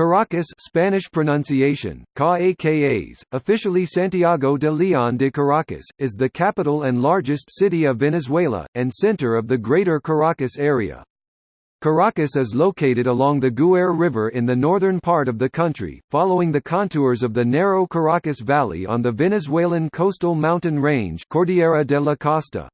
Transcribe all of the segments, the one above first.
Caracas Spanish pronunciation, Caacas, officially Santiago de León de Caracas, is the capital and largest city of Venezuela, and center of the Greater Caracas area. Caracas is located along the Guaire River in the northern part of the country, following the contours of the narrow Caracas Valley on the Venezuelan coastal mountain range Cordillera de la Costa.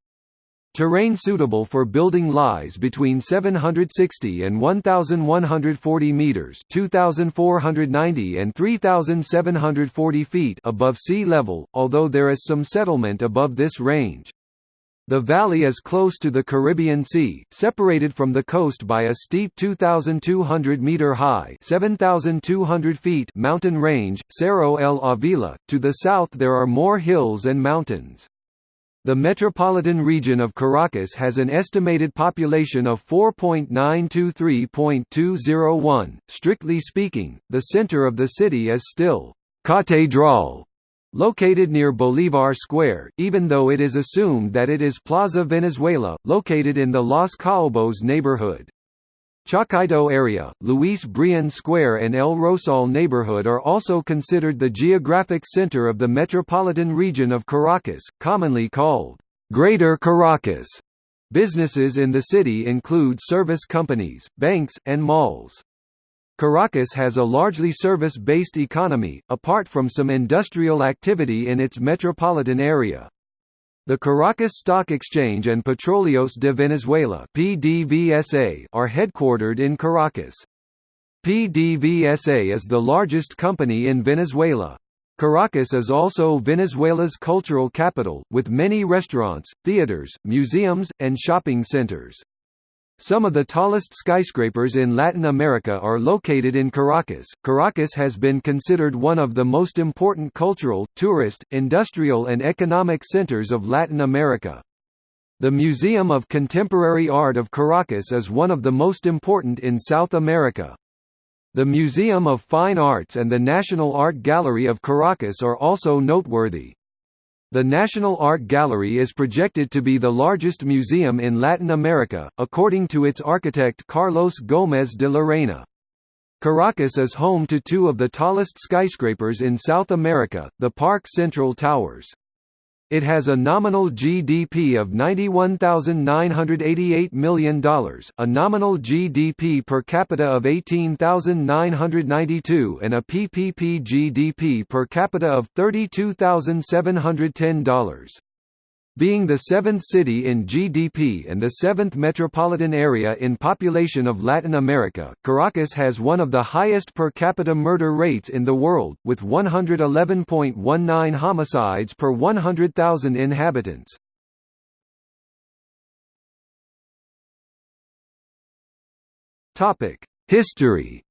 Terrain suitable for building lies between 760 and 1140 meters, 2490 and 3740 feet above sea level, although there is some settlement above this range. The valley is close to the Caribbean Sea, separated from the coast by a steep 2,200 meter high (7,200 feet) mountain range, Cerro el Avila. To the south there are more hills and mountains. The metropolitan region of Caracas has an estimated population of 4.923.201. Strictly speaking, the center of the city is still Catedral, located near Bolivar Square, even though it is assumed that it is Plaza Venezuela, located in the Los Caobos neighborhood. Chacaito area, Luis Brión Square and El Rosal neighborhood are also considered the geographic center of the metropolitan region of Caracas, commonly called Greater Caracas. Businesses in the city include service companies, banks, and malls. Caracas has a largely service-based economy, apart from some industrial activity in its metropolitan area. The Caracas Stock Exchange and Petróleos de Venezuela (PDVSA) are headquartered in Caracas. PDVSA is the largest company in Venezuela. Caracas is also Venezuela's cultural capital, with many restaurants, theaters, museums, and shopping centers. Some of the tallest skyscrapers in Latin America are located in Caracas. Caracas has been considered one of the most important cultural, tourist, industrial, and economic centers of Latin America. The Museum of Contemporary Art of Caracas is one of the most important in South America. The Museum of Fine Arts and the National Art Gallery of Caracas are also noteworthy. The National Art Gallery is projected to be the largest museum in Latin America, according to its architect Carlos Gómez de Llarena. Caracas is home to two of the tallest skyscrapers in South America, the Park Central Towers. It has a nominal GDP of $91,988 million, a nominal GDP per capita of 18,992 and a PPP GDP per capita of $32,710. Being the seventh city in GDP and the seventh metropolitan area in population of Latin America, Caracas has one of the highest per capita murder rates in the world, with 111.19 homicides per 100,000 inhabitants. History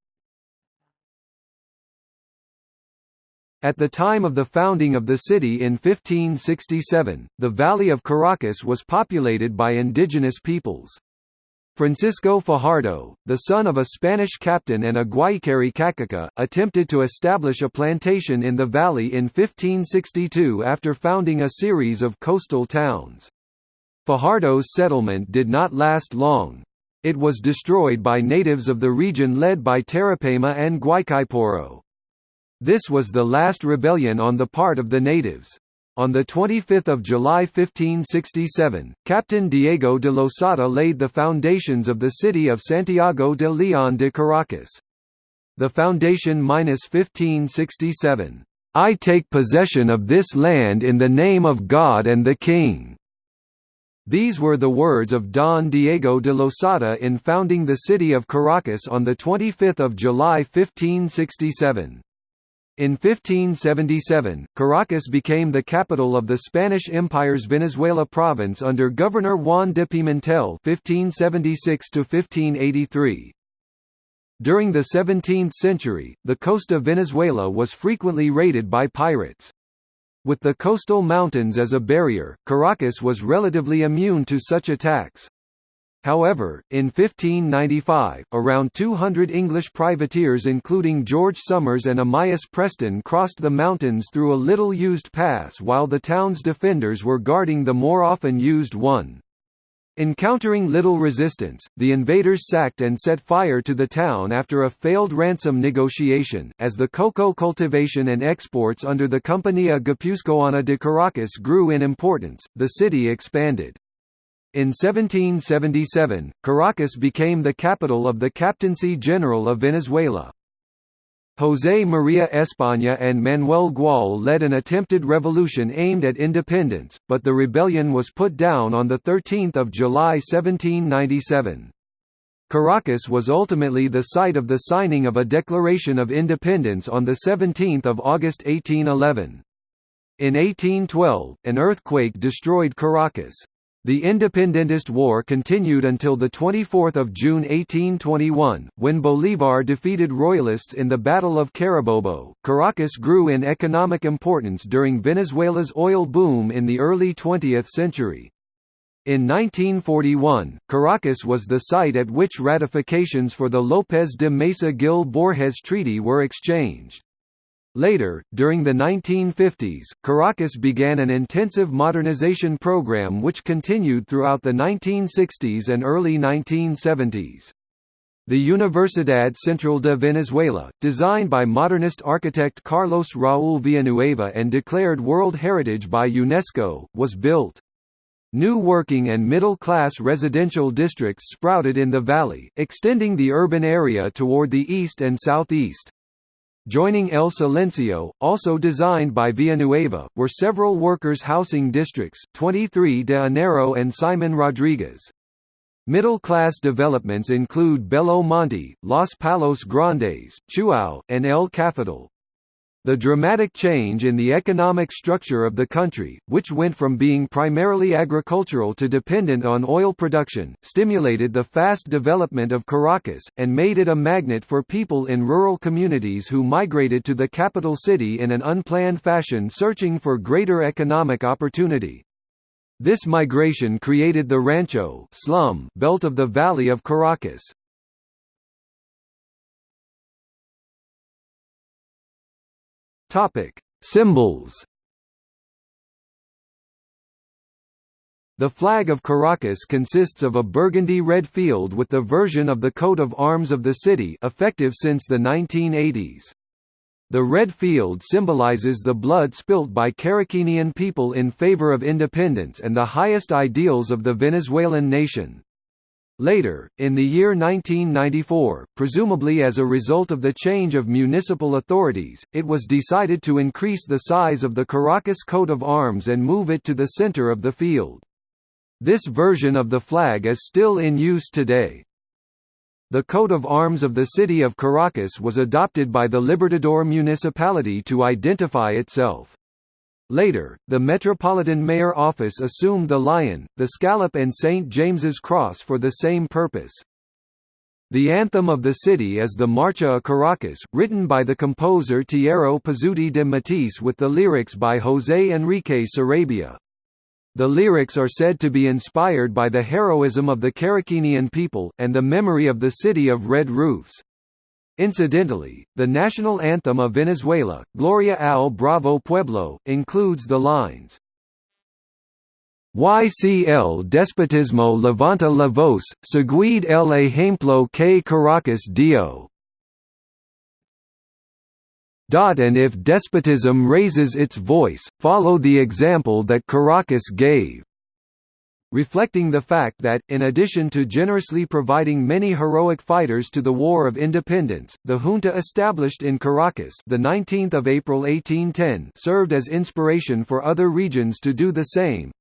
At the time of the founding of the city in 1567, the Valley of Caracas was populated by indigenous peoples. Francisco Fajardo, the son of a Spanish captain and a Guayquerí Cacique, attempted to establish a plantation in the valley in 1562 after founding a series of coastal towns. Fajardo's settlement did not last long. It was destroyed by natives of the region led by Terepaima and Guaicaipuro. This was the last rebellion on the part of the natives. On 25 July 1567, Captain Diego de Losada laid the foundations of the city of Santiago de León de Caracas. The foundation-1567, "'I take possession of this land in the name of God and the King' These were the words of Don Diego de Losada in founding the city of Caracas on 25 July 1567. In 1577, Caracas became the capital of the Spanish Empire's Venezuela province under Governor Juan de Pimentel (1576–1583). During the 17th century, the coast of Venezuela was frequently raided by pirates. With the coastal mountains as a barrier, Caracas was relatively immune to such attacks. However, in 1595, around 200 English privateers including George Somers and Amias Preston crossed the mountains through a little-used pass while the town's defenders were guarding the more often used one. Encountering little resistance, the invaders sacked and set fire to the town after a failed ransom negotiation. As the cocoa cultivation and exports under the Compañía Guipuzcoana de Caracas grew in importance, the city expanded. In 1777, Caracas became the capital of the Captaincy General of Venezuela. José María España and Manuel Gual led an attempted revolution aimed at independence, but the rebellion was put down on 13 July 1797. Caracas was ultimately the site of the signing of a Declaration of Independence on 17 August 1811. In 1812, an earthquake destroyed Caracas. The Independentist War continued until 24 June 1821, when Bolívar defeated Royalists in the Battle of Carabobo. Caracas grew in economic importance during Venezuela's oil boom in the early 20th century. In 1941, Caracas was the site at which ratifications for the López de Mesa Gil Borges Treaty were exchanged. Later, during the 1950s, Caracas began an intensive modernization program which continued throughout the 1960s and early 1970s. The Universidad Central de Venezuela, designed by modernist architect Carlos Raúl Villanueva and declared World Heritage by UNESCO, was built. New working and middle-class residential districts sprouted in the valley, extending the urban area toward the east and southeast. Joining El Silencio, also designed by Villanueva, were several workers' housing districts, 23 de Enero and Simon Rodriguez. Middle-class developments include Bello Monte, Los Palos Grandes, Chuao, and El Cafetal. The dramatic change in the economic structure of the country, which went from being primarily agricultural to dependent on oil production, stimulated the fast development of Caracas, and made it a magnet for people in rural communities who migrated to the capital city in an unplanned fashion searching for greater economic opportunity. This migration created the Rancho slum belt of the Valley of Caracas. Topic: Symbols. The flag of Caracas consists of a burgundy red field with the version of the coat of arms of the city effective since the 1980s. The red field symbolizes the blood spilt by Caraquenian people in favor of independence and the highest ideals of the Venezuelan nation. Later, in the year 1994, presumably as a result of the change of municipal authorities, it was decided to increase the size of the Caracas coat of arms and move it to the center of the field. This version of the flag is still in use today. The coat of arms of the city of Caracas was adopted by the Libertador municipality to identify itself. Later, the Metropolitan Mayor Office assumed the lion, the scallop and St. James's Cross for the same purpose. The anthem of the city is the Marcha a Caracas, written by the composer Tiero Pezzuti de Matteis with the lyrics by José Enrique Sarabia. The lyrics are said to be inspired by the heroism of the Caraquenian people, and the memory of the city of red roofs. Incidentally, the national anthem of Venezuela, Gloria al Bravo Pueblo, includes the lines, YCL despotismo levanta la voz, seguid el ejemplo que Caracas dio. And if despotism raises its voice, follow the example that Caracas gave reflecting the fact that, in addition to generously providing many heroic fighters to the War of Independence, the junta established in Caracas the 19th of April 1810 served as inspiration for other regions to do the same,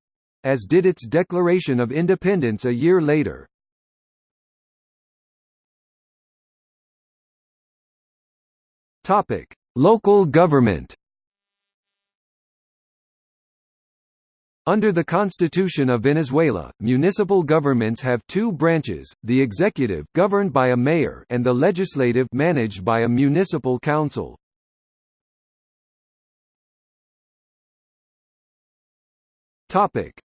as did its declaration of independence a year later. Local government Under the Constitution of Venezuela, municipal governments have two branches, the executive governed by a mayor and the legislative managed by a municipal council.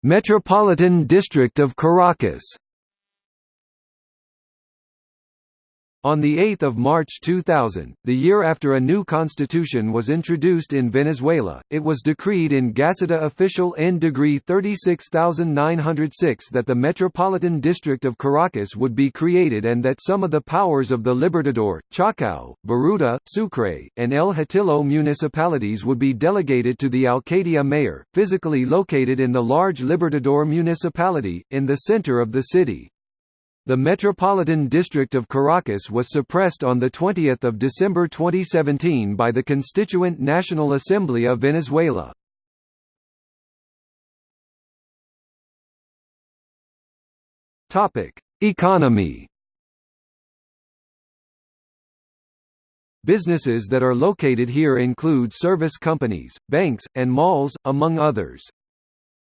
Metropolitan District of Caracas On 8 March 2000, the year after a new constitution was introduced in Venezuela, it was decreed in Gaceta Official N degree 36906 that the Metropolitan District of Caracas would be created and that some of the powers of the Libertador, Chacao, Baruta, Sucre, and El Hatillo municipalities would be delegated to the Alcaldía mayor, physically located in the large Libertador municipality, in the center of the city. The Metropolitan District of Caracas was suppressed on 20 December 2017 by the Constituent National Assembly of Venezuela. Economy Businesses that are located here include service companies, banks, and malls, among others.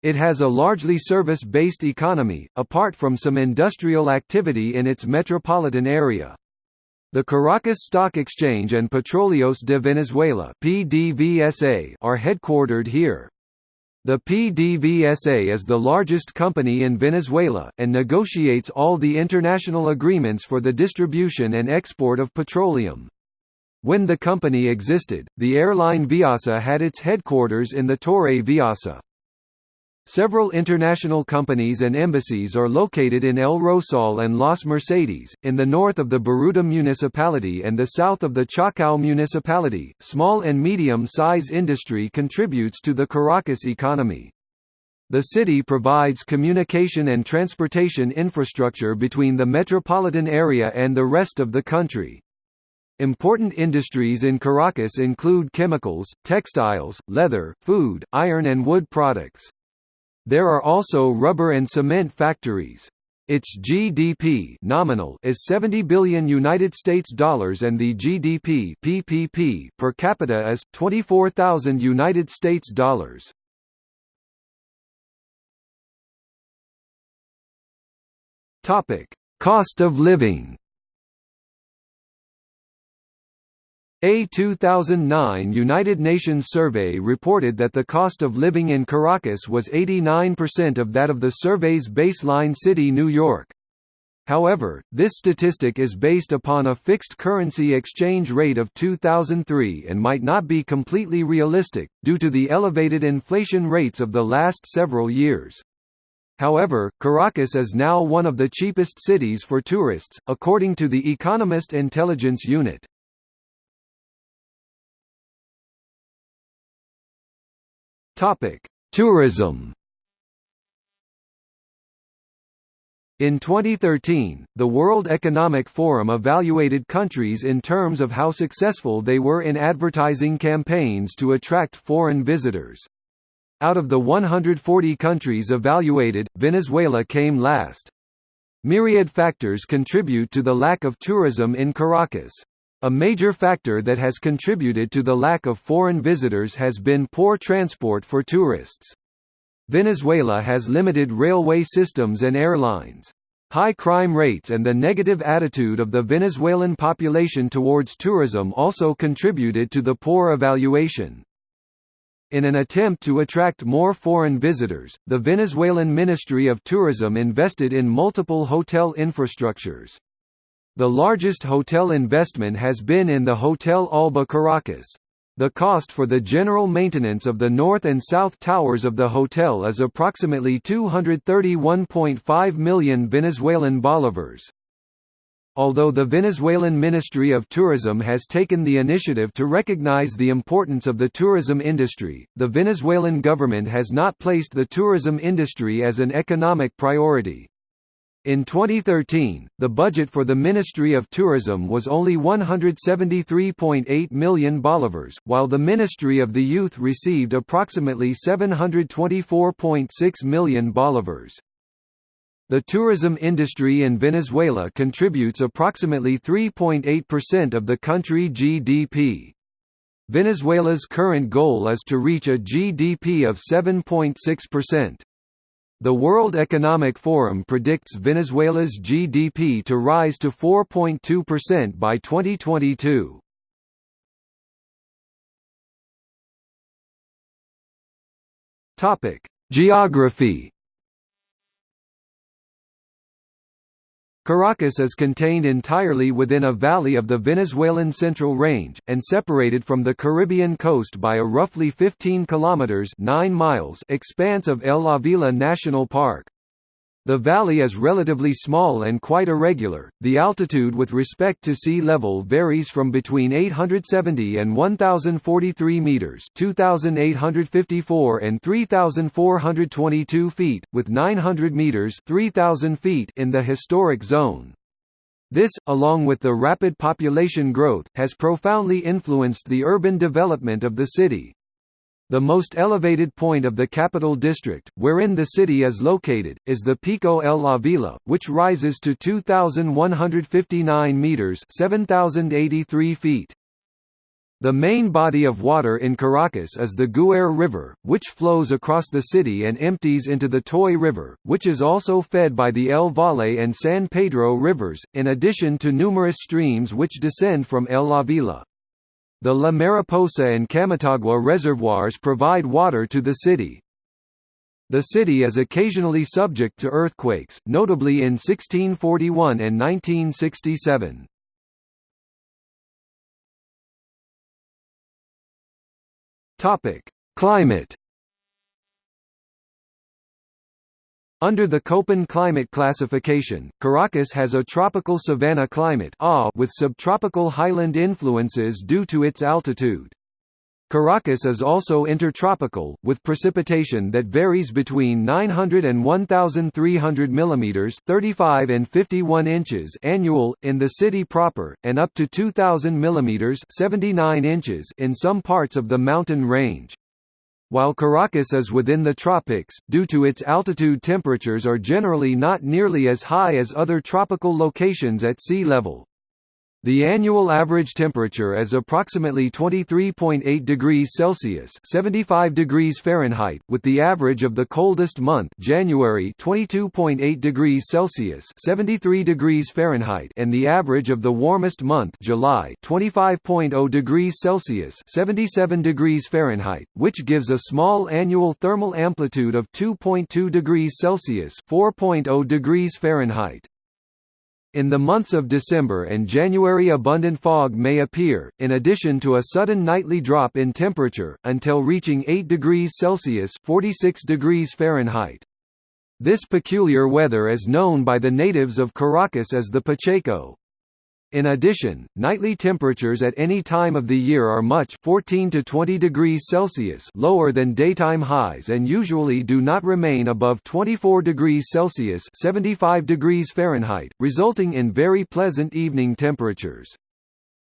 It has a largely service-based economy, apart from some industrial activity in its metropolitan area. The Caracas Stock Exchange and Petróleos de Venezuela (PDVSA) are headquartered here. The PDVSA is the largest company in Venezuela, and negotiates all the international agreements for the distribution and export of petroleum. When the company existed, the airline Viasa had its headquarters in the Torre Viasa. Several international companies and embassies are located in El Rosal and Las Mercedes, in the north of the Baruta municipality and the south of the Chacao municipality. Small and medium size industry contributes to the Caracas economy. The city provides communication and transportation infrastructure between the metropolitan area and the rest of the country. Important industries in Caracas include chemicals, textiles, leather, food, iron and wood products. There are also rubber and cement factories. Its GDP nominal is 70 billion United States dollars and the GDP PPP per capita is 24,000 United States dollars. Topic: Cost of living. A 2009 United Nations survey reported that the cost of living in Caracas was 89% of that of the survey's baseline city New York. However, this statistic is based upon a fixed currency exchange rate of 2003 and might not be completely realistic, due to the elevated inflation rates of the last several years. However, Caracas is now one of the cheapest cities for tourists, according to the Economist Intelligence Unit. Topic: Tourism. In 2013, the World Economic Forum evaluated countries in terms of how successful they were in advertising campaigns to attract foreign visitors. Out of the 140 countries evaluated, Venezuela came last. Myriad factors contribute to the lack of tourism in Caracas. A major factor that has contributed to the lack of foreign visitors has been poor transport for tourists. Venezuela has limited railway systems and airlines. High crime rates and the negative attitude of the Venezuelan population towards tourism also contributed to the poor evaluation. In an attempt to attract more foreign visitors, the Venezuelan Ministry of Tourism invested in multiple hotel infrastructures. The largest hotel investment has been in the Hotel Alba Caracas. The cost for the general maintenance of the north and south towers of the hotel is approximately 231.5 million Venezuelan bolivars. Although the Venezuelan Ministry of Tourism has taken the initiative to recognize the importance of the tourism industry, the Venezuelan government has not placed the tourism industry as an economic priority. In 2013, the budget for the Ministry of Tourism was only 173.8 million bolivars, while the Ministry of the Youth received approximately 724.6 million bolivars. The tourism industry in Venezuela contributes approximately 3.8% of the country GDP. Venezuela's current goal is to reach a GDP of 7.6%. The World Economic Forum predicts Venezuela's GDP to rise to 4.2% by 2022. Topic: Geography Caracas is contained entirely within a valley of the Venezuelan Central Range, and separated from the Caribbean coast by a roughly 15 kilometers 9 miles expanse of El Avila National Park. The valley is relatively small and quite irregular. The altitude with respect to sea level varies from between 870 and 1043 meters, 2854 and 3422 feet, with 900 meters, 3000 feet in the historic zone. This, along with the rapid population growth, has profoundly influenced the urban development of the city. The most elevated point of the capital district, wherein the city is located, is the Pico El Avila, which rises to 2,159 metres 7,083 feet. The main body of water in Caracas is the Guaire River, which flows across the city and empties into the Tuy River, which is also fed by the El Valle and San Pedro rivers, in addition to numerous streams which descend from El Avila. The La Mariposa and Camatagua reservoirs provide water to the city. The city is occasionally subject to earthquakes, notably in 1641 and 1967. Climate Under the Köppen climate classification, Caracas has a tropical savanna climate with subtropical highland influences due to its altitude. Caracas is also intertropical, with precipitation that varies between 900 and 1,300 mm 35 and 51 inches annual, in the city proper, and up to 2,000 mm 79 inches in some parts of the mountain range. While Caracas is within the tropics, due to its altitude temperatures are generally not nearly as high as other tropical locations at sea level. The annual average temperature is approximately 23.8 degrees Celsius (75 degrees Fahrenheit), with the average of the coldest month, January, 22.8 degrees Celsius (73 degrees Fahrenheit), and the average of the warmest month, July, 25.0 degrees Celsius (77 degrees Fahrenheit), which gives a small annual thermal amplitude of 2.2 degrees Celsius (4.0 degrees Fahrenheit). In the months of December and January abundant fog may appear, in addition to a sudden nightly drop in temperature, until reaching 8 degrees Celsius 46 degrees Fahrenheit. This peculiar weather is known by the natives of Caracas as the Pacheco. In addition, nightly temperatures at any time of the year are much 14 to 20 degrees Celsius lower than daytime highs and usually do not remain above 24 degrees Celsius 75 degrees Fahrenheit, resulting in very pleasant evening temperatures.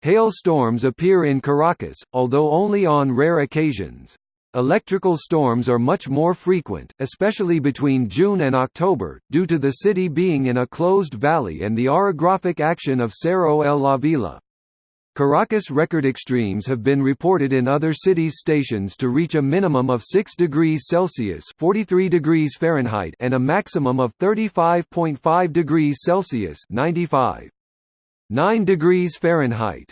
Hail storms appear in Caracas, although only on rare occasions. Electrical storms are much more frequent, especially between June and October, due to the city being in a closed valley and the orographic action of Cerro El Avila. Caracas record extremes have been reported in other cities' stations to reach a minimum of 6 degrees Celsius (43 degrees Fahrenheit) and a maximum of 35.5 degrees Celsius (95 9 degrees Fahrenheit).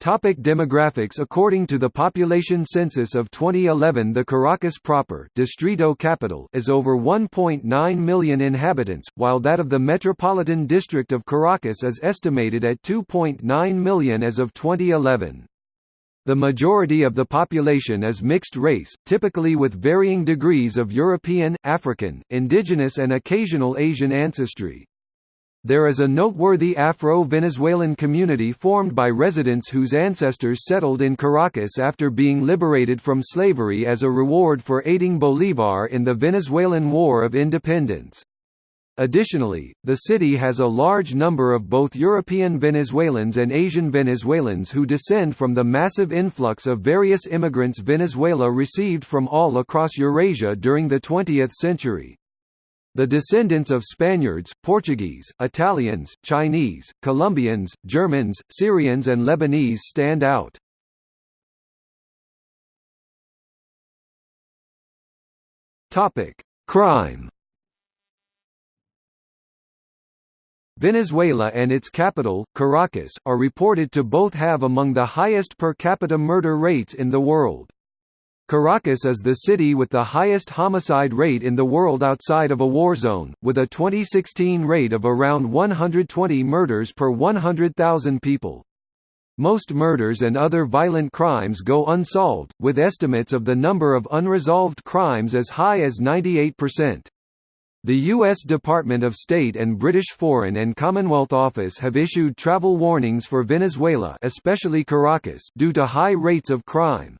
Topic demographics According to the population census of 2011 the Caracas proper distrito capital is over 1.9 million inhabitants, while that of the Metropolitan District of Caracas is estimated at 2.9 million as of 2011. The majority of the population is mixed race, typically with varying degrees of European, African, indigenous and occasional Asian ancestry. There is a noteworthy Afro-Venezuelan community formed by residents whose ancestors settled in Caracas after being liberated from slavery as a reward for aiding Bolívar in the Venezuelan War of Independence. Additionally, the city has a large number of both European Venezuelans and Asian Venezuelans who descend from the massive influx of various immigrants Venezuela received from all across Eurasia during the 20th century. The descendants of Spaniards, Portuguese, Italians, Chinese, Colombians, Germans, Syrians and Lebanese stand out. Crime Venezuela and its capital, Caracas, are reported to both have among the highest per capita murder rates in the world. Caracas is the city with the highest homicide rate in the world outside of a war zone, with a 2016 rate of around 120 murders per 100,000 people. Most murders and other violent crimes go unsolved, with estimates of the number of unresolved crimes as high as 98%. The U.S. Department of State and British Foreign and Commonwealth Office have issued travel warnings for Venezuela especially Caracas due to high rates of crime.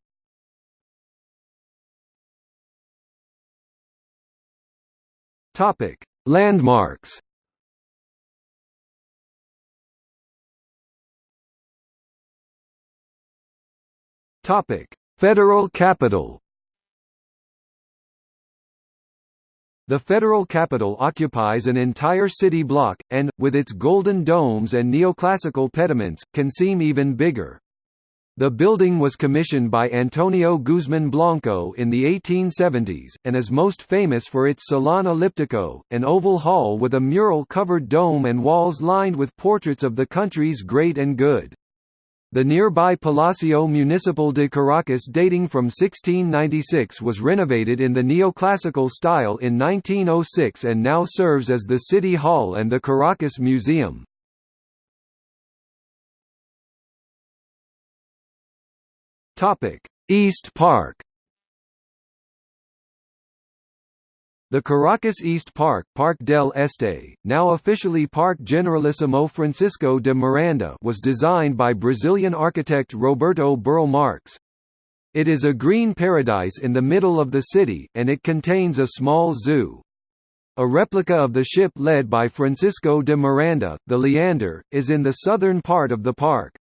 Topic: Landmarks. Topic: Federal capital. The federal capital occupies an entire city block, and, with its golden domes and neoclassical pediments, can seem even bigger. The building was commissioned by Antonio Guzmán Blanco in the 1870s, and is most famous for its Salon Elliptico, an oval hall with a mural-covered dome and walls lined with portraits of the country's great and good. The nearby Palacio Municipal de Caracas dating from 1696 was renovated in the neoclassical style in 1906 and now serves as the City Hall and the Caracas Museum. Topic: East Park. The Caracas East Park, Park del Este, now officially Parque Generalissimo Francisco de Miranda, was designed by Brazilian architect Roberto Burle Marx. It is a green paradise in the middle of the city, and it contains a small zoo. A replica of the ship led by Francisco de Miranda, the Leander, is in the southern part of the park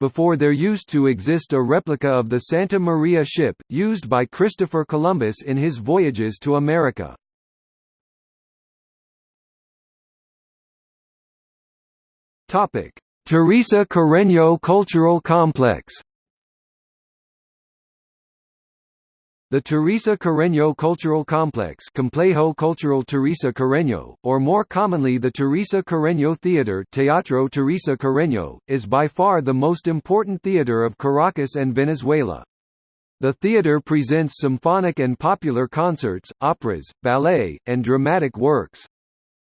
before there used to exist a replica of the Santa Maria ship, used by Christopher Columbus in his voyages to America. Teresa Carreño Cultural Complex The Teresa Carreño Cultural Complex Complejo Cultural Teresa Carreño, or more commonly the Teresa Carreño Theater Teatro Teresa Carreño, is by far the most important theater of Caracas and Venezuela. The theater presents symphonic and popular concerts, operas, ballet, and dramatic works.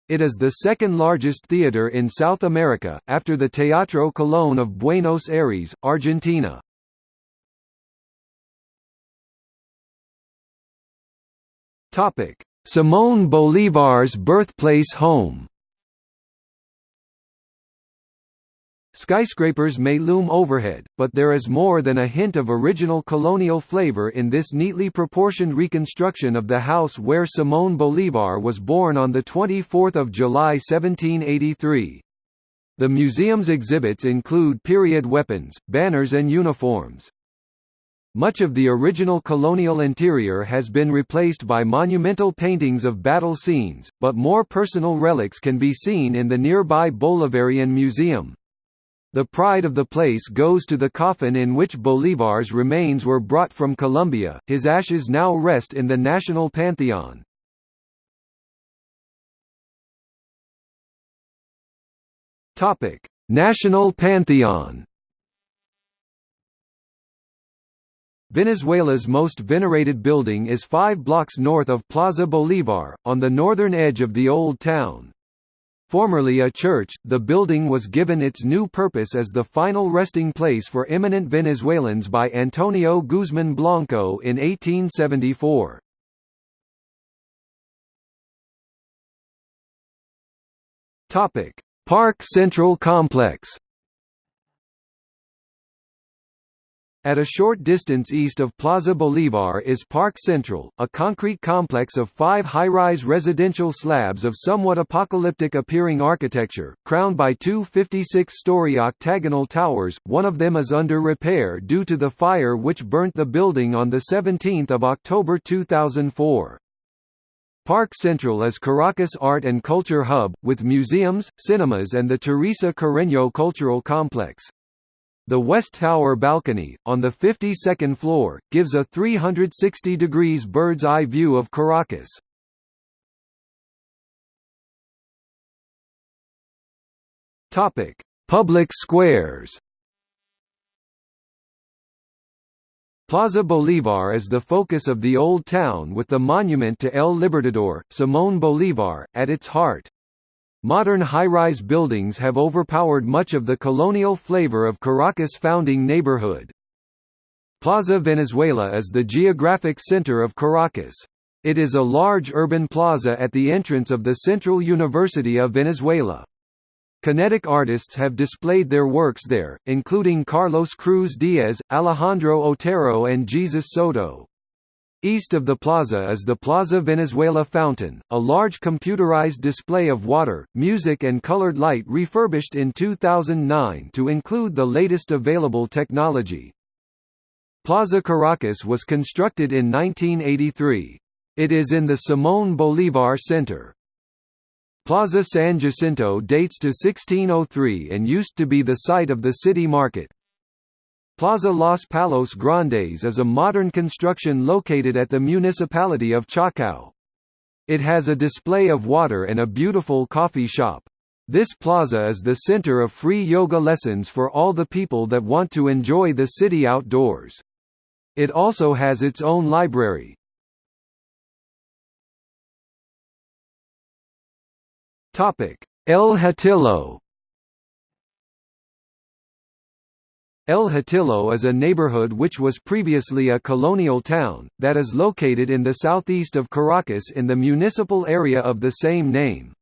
It is the second largest theater in South America, after the Teatro Colón of Buenos Aires, Argentina. Topic: Simón Bolívar's birthplace home. Skyscrapers may loom overhead, but there is more than a hint of original colonial flavor in this neatly proportioned reconstruction of the house where Simón Bolívar was born on 24 July 1783. The museum's exhibits include period weapons, banners and uniforms. Much of the original colonial interior has been replaced by monumental paintings of battle scenes, but more personal relics can be seen in the nearby Bolivarian Museum. The pride of the place goes to the coffin in which Bolívar's remains were brought from Colombia, his ashes now rest in the National Pantheon. National Pantheon Venezuela's most venerated building is five blocks north of Plaza Bolívar, on the northern edge of the Old Town. Formerly a church, the building was given its new purpose as the final resting place for eminent Venezuelans by Antonio Guzmán Blanco in 1874. Park Central Complex At a short distance east of Plaza Bolívar is Park Central, a concrete complex of five high-rise residential slabs of somewhat apocalyptic-appearing architecture, crowned by two 56-story octagonal towers, one of them is under repair due to the fire which burnt the building on 17 October 2004. Park Central is Caracas' art and culture hub, with museums, cinemas and the Teresa Carreño Cultural Complex. The West Tower balcony, on the 52nd floor, gives a 360 degrees bird's-eye view of Caracas. Public squares. Plaza Bolívar is the focus of the Old Town with the monument to El Libertador, Simón Bolívar, at its heart. Modern high-rise buildings have overpowered much of the colonial flavor of Caracas' founding neighborhood. Plaza Venezuela is the geographic center of Caracas. It is a large urban plaza at the entrance of the Central University of Venezuela. Kinetic artists have displayed their works there, including Carlos Cruz-Diez, Alejandro Otero and Jesus Soto. East of the plaza is the Plaza Venezuela Fountain, a large computerized display of water, music and colored light refurbished in 2009 to include the latest available technology. Plaza Caracas was constructed in 1983. It is in the Simón Bolívar Center. Plaza San Jacinto dates to 1603 and used to be the site of the city market. Plaza Los Palos Grandes is a modern construction located at the municipality of Chacao. It has a display of water and a beautiful coffee shop. This plaza is the center of free yoga lessons for all the people that want to enjoy the city outdoors. It also has its own library. El Hatillo El Hatillo is a neighborhood which was previously a colonial town, that is located in the southeast of Caracas in the municipal area of the same name.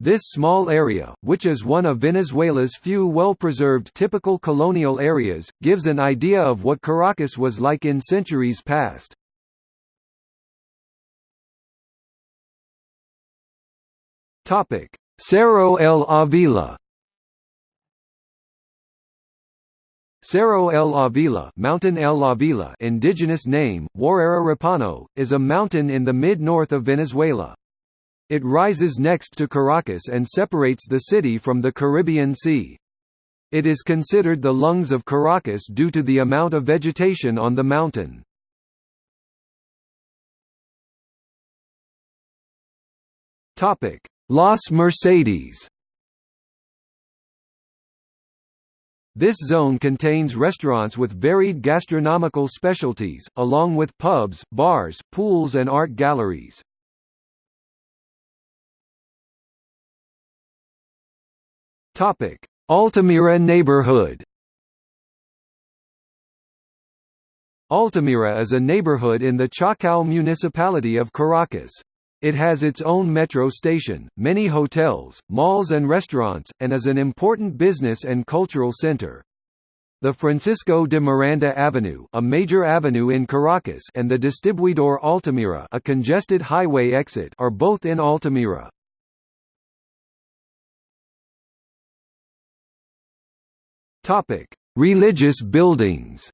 This small area, which is one of Venezuela's few well-preserved typical colonial areas, gives an idea of what Caracas was like in centuries past. Cerro el Avila Cerro el Avila, Mountain el Avila indigenous name, Waraira Repano, is a mountain in the mid-north of Venezuela. It rises next to Caracas and separates the city from the Caribbean Sea. It is considered the lungs of Caracas due to the amount of vegetation on the mountain. Topic: Las Mercedes This zone contains restaurants with varied gastronomical specialties, along with pubs, bars, pools and art galleries. Altamira neighborhood Altamira is a neighborhood in the Chacao municipality of Caracas. It has its own metro station, many hotels, malls and restaurants, and is an important business and cultural center. The Francisco de Miranda Avenue, a major avenue in Caracas, and the Distribuidor Altamira, a congested highway exit, are both in Altamira. Topic: Religious buildings.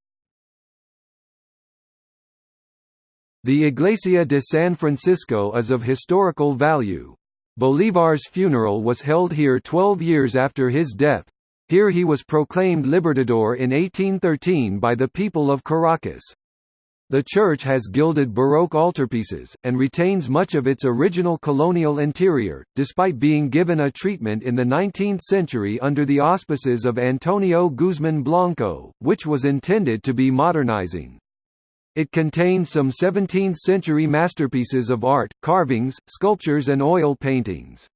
The Iglesia de San Francisco is of historical value. Bolívar's funeral was held here 12 years after his death. Here he was proclaimed Libertador in 1813 by the people of Caracas. The church has gilded Baroque altarpieces, and retains much of its original colonial interior, despite being given a treatment in the 19th century under the auspices of Antonio Guzmán Blanco, which was intended to be modernizing. It contains some 17th-century masterpieces of art, carvings, sculptures and oil paintings.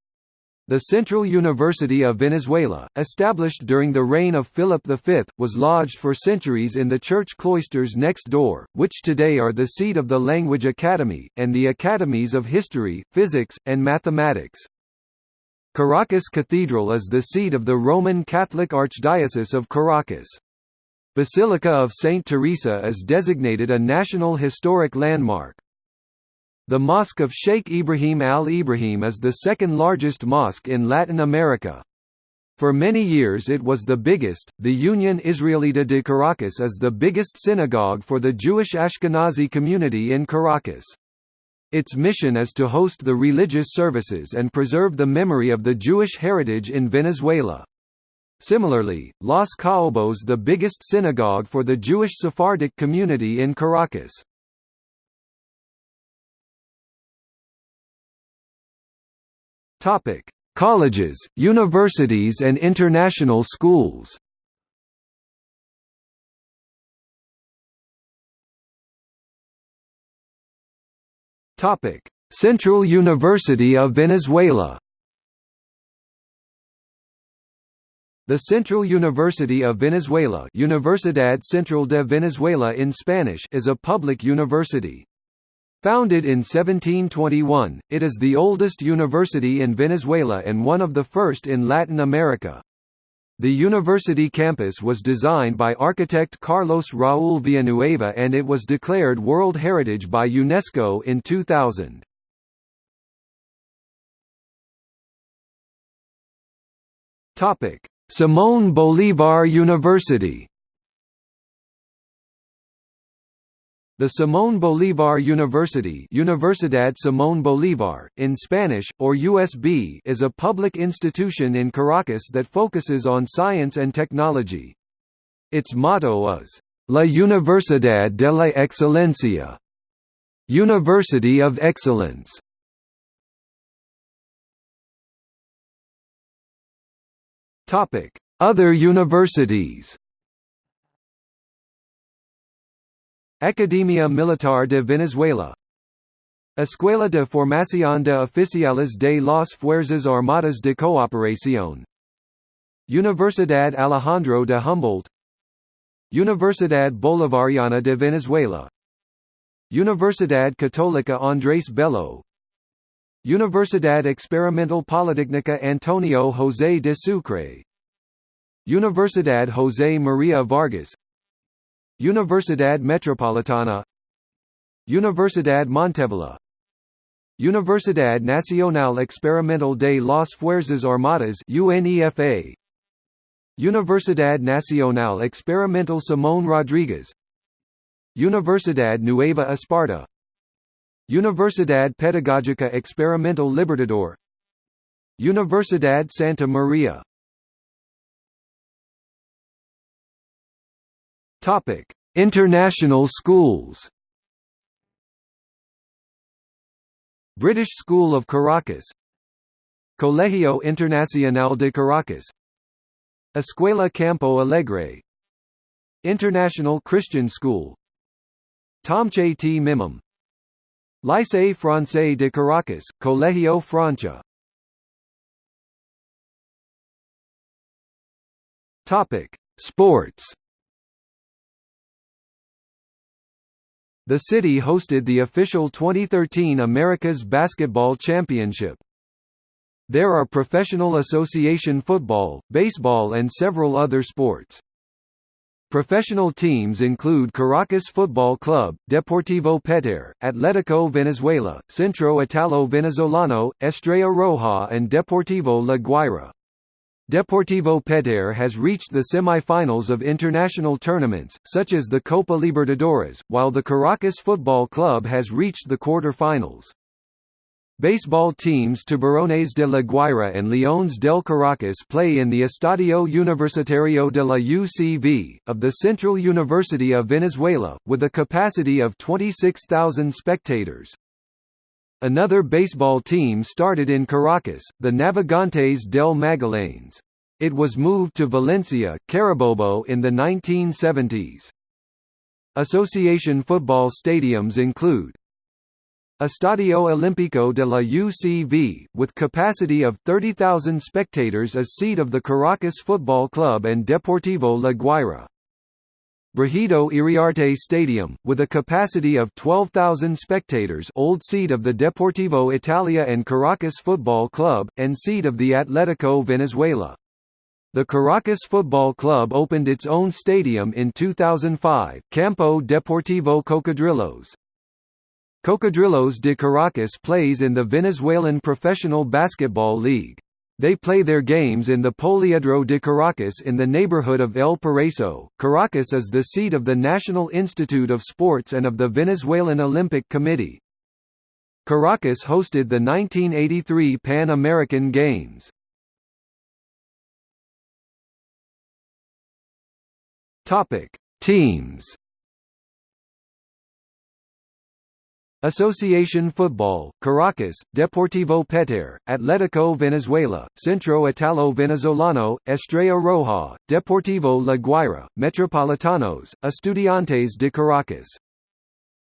The Central University of Venezuela, established during the reign of Philip V, was lodged for centuries in the church cloisters next door, which today are the seat of the Language Academy, and the academies of history, physics, and mathematics. Caracas Cathedral is the seat of the Roman Catholic Archdiocese of Caracas. Basilica of Saint Teresa is designated a National Historic Landmark. The Mosque of Sheikh Ibrahim al-Ibrahim is the second largest mosque in Latin America. For many years it was the biggest. The Union Israelita de Caracas is the biggest synagogue for the Jewish Ashkenazi community in Caracas. Its mission is to host the religious services and preserve the memory of the Jewish heritage in Venezuela. Similarly, Los Caobos the biggest synagogue for the Jewish Sephardic community in Caracas. Topic: Colleges, universities and international schools. Topic: Central University of Venezuela. The Central University of Venezuela Universidad Central de Venezuela in Spanish is a public university. Founded in 1721, it is the oldest university in Venezuela and one of the first in Latin America. The university campus was designed by architect Carlos Raúl Villanueva and it was declared World Heritage by UNESCO in 2000. Topic: Simón Bolívar University The Simón Bolívar University Universidad Simón Bolívar, in Spanish, or USB is a public institution in Caracas that focuses on science and technology. Its motto is, La Universidad de la Excelencia, University of Excellence. Other universities. Academia Militar de Venezuela. Escuela de Formación de Oficiales de las Fuerzas Armadas de Cooperación. Universidad Alejandro de Humboldt. Universidad Bolivariana de Venezuela. Universidad Católica Andrés Bello Universidad Experimental Politécnica Antonio José de Sucre. Universidad José María Vargas. Universidad Metropolitana. Universidad Monteávila Universidad Nacional Experimental de las Fuerzas Armadas UNEFA. Universidad Nacional Experimental Simón Rodríguez. Universidad Nueva Esparta Universidad Pedagógica Experimental Libertador. Universidad Santa Maria. Topic: International schools. British School of Caracas. Colegio Internacional de Caracas. Escuela Campo Alegre. International Christian School. Tomche T. Mimim Lycée Français de Caracas, Colegio Francia Topic: Sports. The city hosted the official 2013 America's Basketball Championship. There are professional association football, baseball and several other sports. Professional teams include Caracas Football Club, Deportivo Petare, Atlético Venezuela, Centro Italo Venezolano, Estrella Roja and Deportivo La Guaira. Deportivo Petare has reached the semi-finals of international tournaments, such as the Copa Libertadores, while the Caracas Football Club has reached the quarter-finals. Baseball teams Tiburones de la Guaira and Leones del Caracas play in the Estadio Universitario de la UCV, of the Central University of Venezuela, with a capacity of 26,000 spectators. Another baseball team started in Caracas, the Navegantes del Magallanes. It was moved to Valencia, Carabobo in the 1970s. Association football stadiums include Estadio Olímpico de la UCV, with capacity of 30,000 spectators as seat of the Caracas Football Club and Deportivo La Guaira. Brígido Iriarte Stadium, with a capacity of 12,000 spectators old seat of the Deportivo Italia and Caracas Football Club, and seat of the Atlético Venezuela. The Caracas Football Club opened its own stadium in 2005, Campo Deportivo Cocodrilos. Cocodrilos de Caracas plays in the Venezuelan Professional Basketball League. They play their games in the Poliedro de Caracas in the neighborhood of El Paraiso. Caracas is the seat of the National Institute of Sports and of the Venezuelan Olympic Committee. Caracas hosted the 1983 Pan American Games. Topic: Teams Asociación Football, Caracas, Deportivo Petare, Atlético Venezuela, Centro Italo Venezolano, Estrella Roja, Deportivo La Guaira, Metropolitanos, Estudiantes de Caracas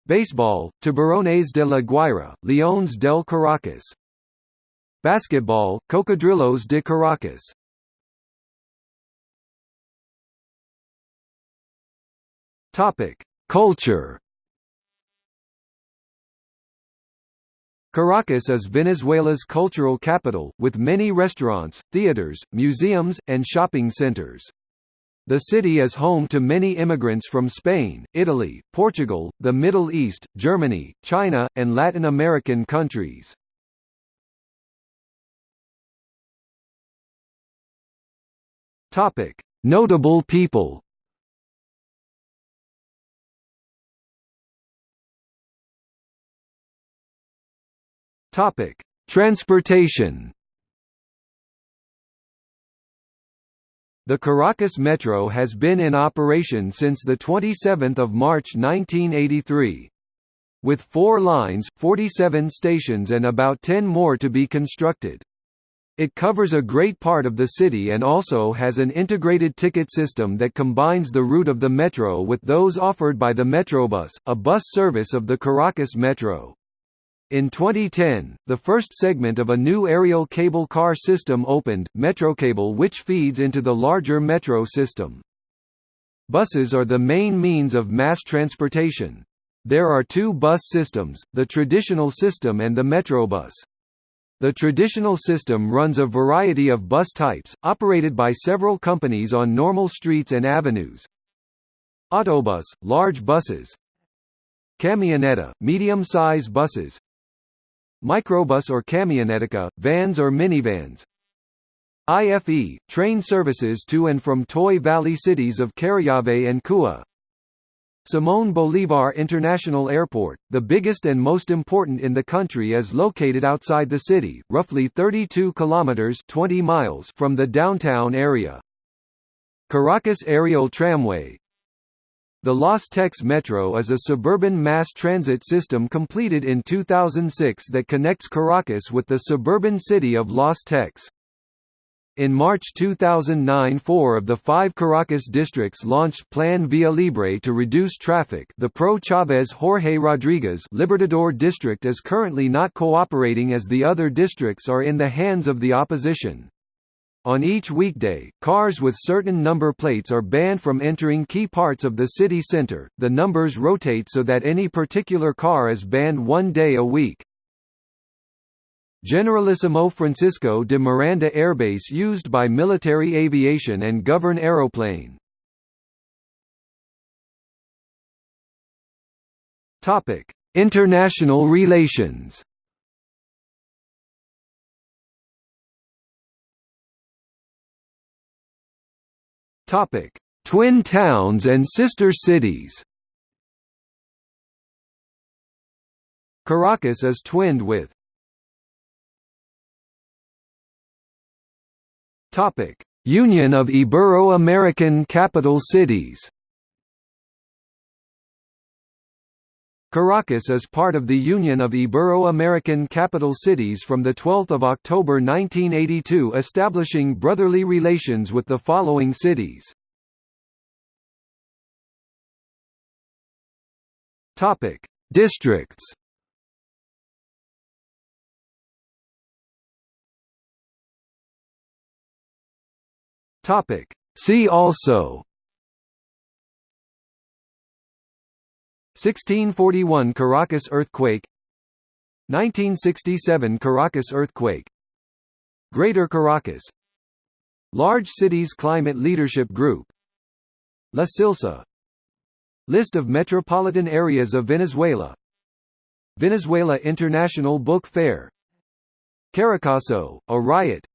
Baseball, Tiburones de la Guaira, Leones del Caracas. Basketball, Cocodrilos de Caracas. Topic: Culture. Caracas is Venezuela's cultural capital, with many restaurants, theaters, museums, and shopping centers. The city is home to many immigrants from Spain, Italy, Portugal, the Middle East, Germany, China, and Latin American countries. Notable people. Topic: Transportation. The Caracas Metro has been in operation since 27 March 1983. With four lines, 47 stations and about 10 more to be constructed. It covers a great part of the city and also has an integrated ticket system that combines the route of the metro with those offered by the Metrobus, a bus service of the Caracas Metro. In 2010, the first segment of a new aerial cable car system opened, Metrocable which feeds into the larger metro system. Buses are the main means of mass transportation. There are two bus systems, the traditional system and the Metrobus. The traditional system runs a variety of bus types, operated by several companies on normal streets and avenues. Autobus, large buses Camioneta, medium-size buses Microbus or camionetica, vans or minivans IFE, train services to and from Tuy Valley cities of Charallave and Cua Simón Bolívar International Airport, the biggest and most important in the country is located outside the city, roughly 32 kilometers 20 miles from the downtown area. Caracas Aerial Tramway The Los Teques Metro is a suburban mass transit system completed in 2006 that connects Caracas with the suburban city of Los Teques. In March 2009 four of the five Caracas districts launched Plan Via Libre to reduce traffic the pro-Chavez Jorge Rodriguez Libertador district is currently not cooperating as the other districts are in the hands of the opposition. On each weekday, cars with certain number plates are banned from entering key parts of the city center. The numbers rotate so that any particular car is banned one day a week. Generalissimo Francisco de Miranda Airbase used by military aviation and govern aeroplane. Topic: International relations. Topic: Twin towns and sister cities. Caracas is twinned with Topic: Union of Ibero-American Capital Cities. Caracas is part of the Union of Ibero-American Capital Cities from 12 October 1982 establishing brotherly relations with the following cities. Districts. See also 1641 Caracas earthquake 1967 Caracas earthquake. Greater Caracas. Large Cities Climate Leadership Group. La Silsa. List of metropolitan areas of Venezuela. Venezuela International Book Fair. Caracazo, a riot.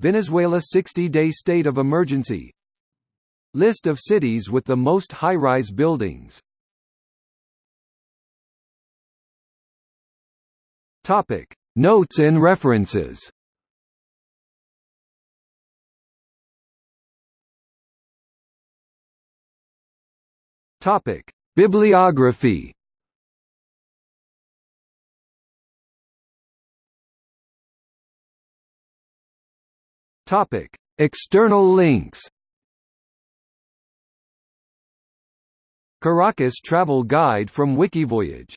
Venezuela 60-day state of emergency. List of cities with the most high-rise buildings Topic. Notes and references. Topic. Bibliography. Topic: External links. Caracas travel guide from Wikivoyage